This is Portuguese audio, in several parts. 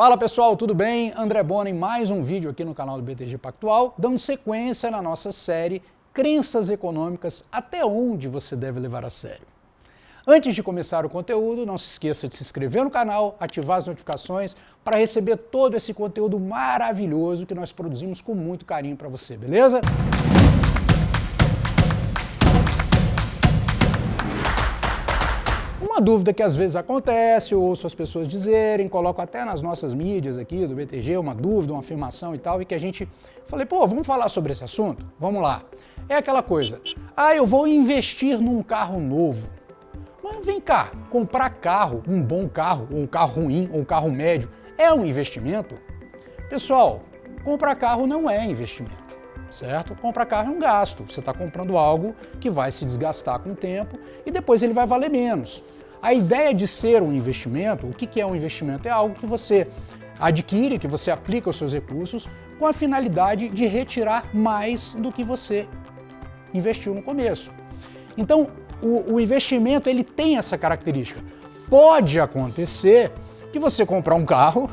Fala pessoal, tudo bem? André Bona em mais um vídeo aqui no canal do BTG Pactual, dando sequência na nossa série Crenças Econômicas, até onde você deve levar a sério. Antes de começar o conteúdo, não se esqueça de se inscrever no canal, ativar as notificações para receber todo esse conteúdo maravilhoso que nós produzimos com muito carinho para você, beleza? Uma dúvida que às vezes acontece, eu ouço as pessoas dizerem, coloco até nas nossas mídias aqui do BTG, uma dúvida, uma afirmação e tal, e que a gente... Falei, pô, vamos falar sobre esse assunto? Vamos lá. É aquela coisa, ah, eu vou investir num carro novo. Mas vem cá, comprar carro, um bom carro, ou um carro ruim, ou um carro médio, é um investimento? Pessoal, comprar carro não é investimento certo? Comprar carro é um gasto, você está comprando algo que vai se desgastar com o tempo e depois ele vai valer menos. A ideia de ser um investimento, o que é um investimento? É algo que você adquire, que você aplica os seus recursos com a finalidade de retirar mais do que você investiu no começo. Então, o, o investimento ele tem essa característica. Pode acontecer de você comprar um carro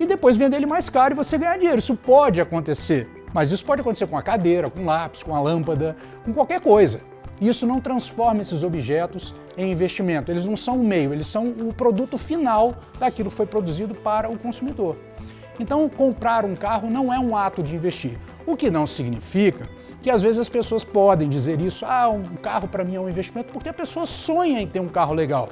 e depois vender ele mais caro e você ganhar dinheiro. Isso pode acontecer, mas isso pode acontecer com a cadeira, com um lápis, com a lâmpada, com qualquer coisa. Isso não transforma esses objetos em investimento. Eles não são o meio, eles são o produto final daquilo que foi produzido para o consumidor. Então, comprar um carro não é um ato de investir, o que não significa que às vezes as pessoas podem dizer isso, ah, um carro para mim é um investimento, porque a pessoa sonha em ter um carro legal.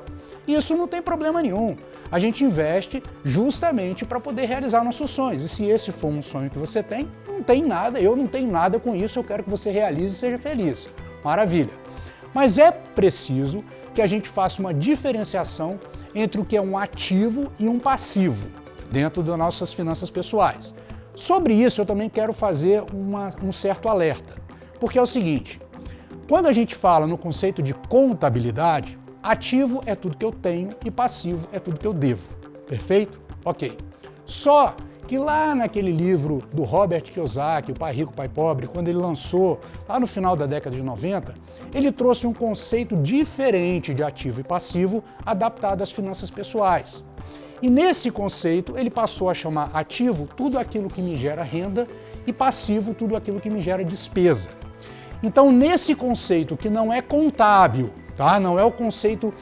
E isso não tem problema nenhum. A gente investe justamente para poder realizar nossos sonhos. E se esse for um sonho que você tem, não tem nada, eu não tenho nada com isso, eu quero que você realize e seja feliz. Maravilha. Mas é preciso que a gente faça uma diferenciação entre o que é um ativo e um passivo dentro das nossas finanças pessoais. Sobre isso eu também quero fazer uma, um certo alerta, porque é o seguinte, quando a gente fala no conceito de contabilidade, ativo é tudo que eu tenho e passivo é tudo que eu devo, perfeito? Ok. Só que lá naquele livro do Robert Kiyosaki, O Pai Rico, o Pai Pobre, quando ele lançou, lá no final da década de 90, ele trouxe um conceito diferente de ativo e passivo adaptado às finanças pessoais. E nesse conceito ele passou a chamar ativo tudo aquilo que me gera renda e passivo tudo aquilo que me gera despesa. Então nesse conceito que não é contábil, tá? não é o conceito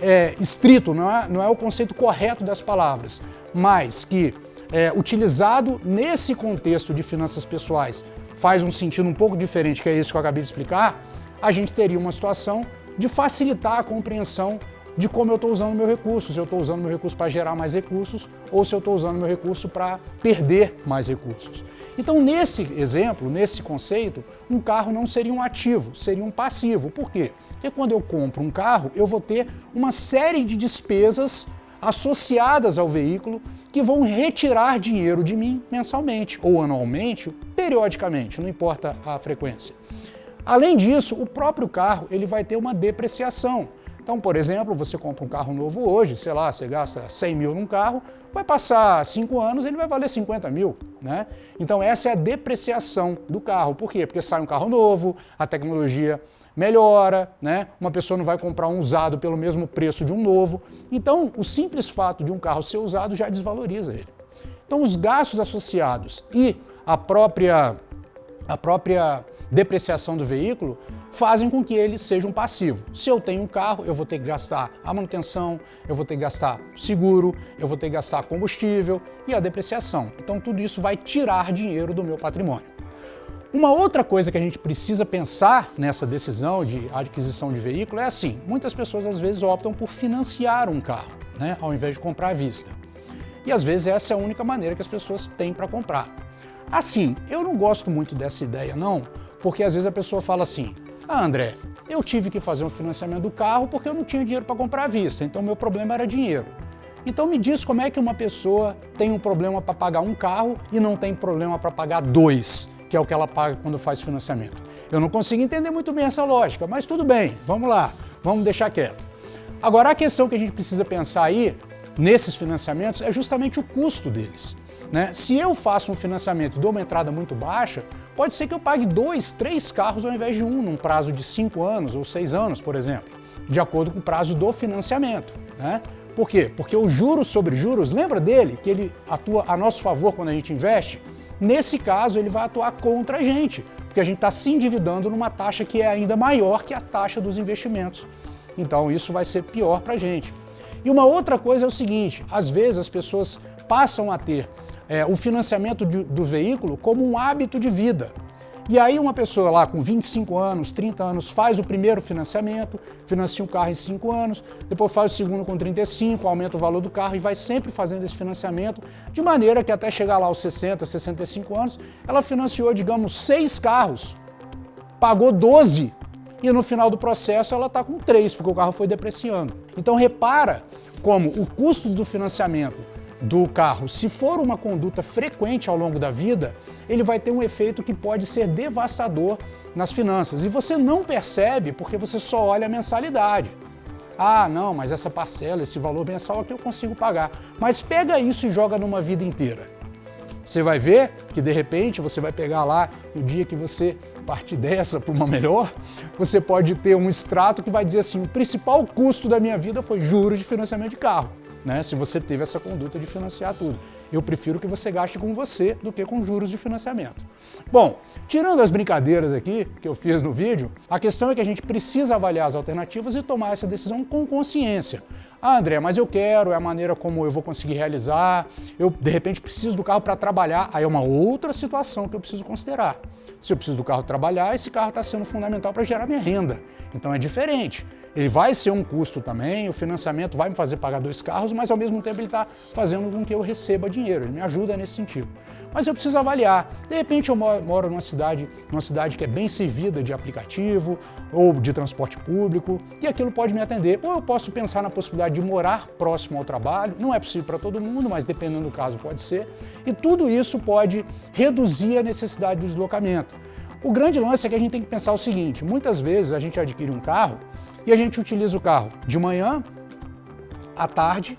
é, estrito, não é, não é o conceito correto das palavras, mas que é, utilizado nesse contexto de finanças pessoais faz um sentido um pouco diferente, que é isso que eu acabei de explicar, a gente teria uma situação de facilitar a compreensão de como eu estou usando meu recurso, se eu estou usando meu recurso para gerar mais recursos ou se eu estou usando meu recurso para perder mais recursos. Então, nesse exemplo, nesse conceito, um carro não seria um ativo, seria um passivo. Por quê? Porque quando eu compro um carro, eu vou ter uma série de despesas associadas ao veículo que vão retirar dinheiro de mim mensalmente, ou anualmente, periodicamente, não importa a frequência. Além disso, o próprio carro ele vai ter uma depreciação. Então, por exemplo, você compra um carro novo hoje, sei lá, você gasta 100 mil num carro, vai passar 5 anos, ele vai valer 50 mil, né? Então essa é a depreciação do carro. Por quê? Porque sai um carro novo, a tecnologia melhora, né? uma pessoa não vai comprar um usado pelo mesmo preço de um novo. Então, o simples fato de um carro ser usado já desvaloriza ele. Então, os gastos associados e a própria, a própria depreciação do veículo fazem com que ele seja um passivo. Se eu tenho um carro, eu vou ter que gastar a manutenção, eu vou ter que gastar seguro, eu vou ter que gastar combustível e a depreciação. Então tudo isso vai tirar dinheiro do meu patrimônio. Uma outra coisa que a gente precisa pensar nessa decisão de aquisição de veículo é assim, muitas pessoas às vezes optam por financiar um carro, né, ao invés de comprar à vista. E às vezes essa é a única maneira que as pessoas têm para comprar. Assim, eu não gosto muito dessa ideia não, porque às vezes a pessoa fala assim, ah André, eu tive que fazer um financiamento do carro porque eu não tinha dinheiro para comprar à vista, então meu problema era dinheiro. Então me diz como é que uma pessoa tem um problema para pagar um carro e não tem problema para pagar dois que é o que ela paga quando faz financiamento. Eu não consigo entender muito bem essa lógica, mas tudo bem, vamos lá, vamos deixar quieto. Agora, a questão que a gente precisa pensar aí, nesses financiamentos, é justamente o custo deles. Né? Se eu faço um financiamento e dou uma entrada muito baixa, pode ser que eu pague dois, três carros ao invés de um, num prazo de cinco anos ou seis anos, por exemplo, de acordo com o prazo do financiamento. Né? Por quê? Porque o juros sobre juros, lembra dele, que ele atua a nosso favor quando a gente investe? Nesse caso, ele vai atuar contra a gente, porque a gente está se endividando numa taxa que é ainda maior que a taxa dos investimentos. Então isso vai ser pior para a gente. E uma outra coisa é o seguinte, às vezes as pessoas passam a ter é, o financiamento de, do veículo como um hábito de vida. E aí uma pessoa lá com 25 anos, 30 anos, faz o primeiro financiamento, financia o carro em 5 anos, depois faz o segundo com 35, aumenta o valor do carro e vai sempre fazendo esse financiamento, de maneira que até chegar lá aos 60, 65 anos, ela financiou, digamos, 6 carros, pagou 12 e no final do processo ela está com 3, porque o carro foi depreciando. Então repara como o custo do financiamento do carro, se for uma conduta frequente ao longo da vida, ele vai ter um efeito que pode ser devastador nas finanças. E você não percebe porque você só olha a mensalidade. Ah, não, mas essa parcela, esse valor mensal aqui eu consigo pagar. Mas pega isso e joga numa vida inteira. Você vai ver que de repente você vai pegar lá no dia que você partir dessa para uma melhor, você pode ter um extrato que vai dizer assim, o principal custo da minha vida foi juros de financiamento de carro né, se você teve essa conduta de financiar tudo. Eu prefiro que você gaste com você do que com juros de financiamento. Bom, tirando as brincadeiras aqui que eu fiz no vídeo, a questão é que a gente precisa avaliar as alternativas e tomar essa decisão com consciência. Ah, André, mas eu quero, é a maneira como eu vou conseguir realizar, eu de repente preciso do carro para trabalhar, aí é uma outra situação que eu preciso considerar. Se eu preciso do carro trabalhar, esse carro está sendo fundamental para gerar minha renda. Então é diferente. Ele vai ser um custo também, o financiamento vai me fazer pagar dois carros, mas ao mesmo tempo ele está fazendo com que eu receba dinheiro, ele me ajuda nesse sentido. Mas eu preciso avaliar. De repente eu moro numa cidade, numa cidade que é bem servida de aplicativo ou de transporte público, e aquilo pode me atender. Ou eu posso pensar na possibilidade de morar próximo ao trabalho, não é possível para todo mundo, mas dependendo do caso pode ser. E tudo isso pode reduzir a necessidade do deslocamento. O grande lance é que a gente tem que pensar o seguinte, muitas vezes a gente adquire um carro e a gente utiliza o carro de manhã, à tarde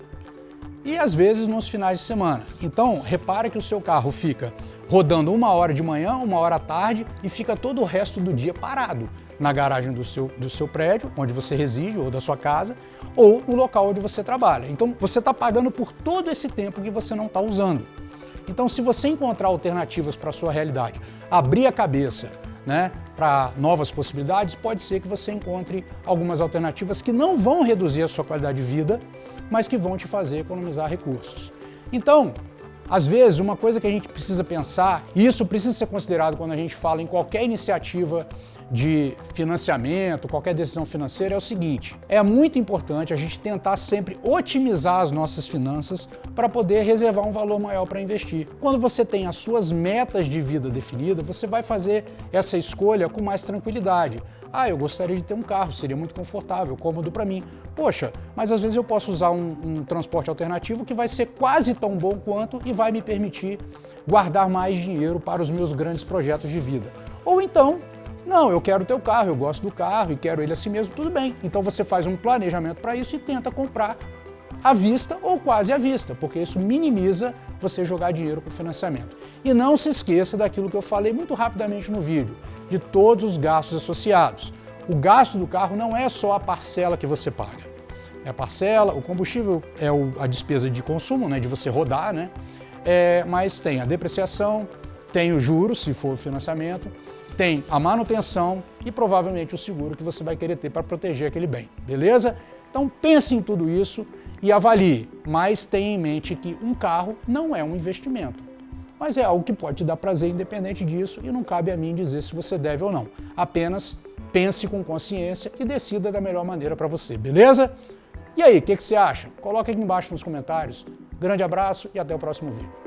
e às vezes nos finais de semana. Então, repara que o seu carro fica rodando uma hora de manhã, uma hora à tarde e fica todo o resto do dia parado na garagem do seu, do seu prédio, onde você reside, ou da sua casa, ou no local onde você trabalha. Então, você está pagando por todo esse tempo que você não está usando. Então, se você encontrar alternativas para a sua realidade, abrir a cabeça, né, para novas possibilidades, pode ser que você encontre algumas alternativas que não vão reduzir a sua qualidade de vida, mas que vão te fazer economizar recursos. Então, às vezes, uma coisa que a gente precisa pensar, e isso precisa ser considerado quando a gente fala em qualquer iniciativa de financiamento, qualquer decisão financeira, é o seguinte, é muito importante a gente tentar sempre otimizar as nossas finanças para poder reservar um valor maior para investir. Quando você tem as suas metas de vida definidas, você vai fazer essa escolha com mais tranquilidade. Ah, eu gostaria de ter um carro, seria muito confortável, cômodo para mim. Poxa, mas às vezes eu posso usar um, um transporte alternativo que vai ser quase tão bom quanto e vai me permitir guardar mais dinheiro para os meus grandes projetos de vida. Ou então, não, eu quero o teu carro, eu gosto do carro e quero ele assim mesmo, tudo bem. Então você faz um planejamento para isso e tenta comprar à vista ou quase à vista, porque isso minimiza você jogar dinheiro com financiamento. E não se esqueça daquilo que eu falei muito rapidamente no vídeo, de todos os gastos associados. O gasto do carro não é só a parcela que você paga. É a parcela, o combustível é a despesa de consumo, né, de você rodar, né? É, mas tem a depreciação, tem os juros, se for financiamento, tem a manutenção e provavelmente o seguro que você vai querer ter para proteger aquele bem, beleza? Então pense em tudo isso e avalie, mas tenha em mente que um carro não é um investimento, mas é algo que pode te dar prazer independente disso e não cabe a mim dizer se você deve ou não. Apenas pense com consciência e decida da melhor maneira para você, beleza? E aí, o que, que você acha? Coloque aqui embaixo nos comentários. Grande abraço e até o próximo vídeo.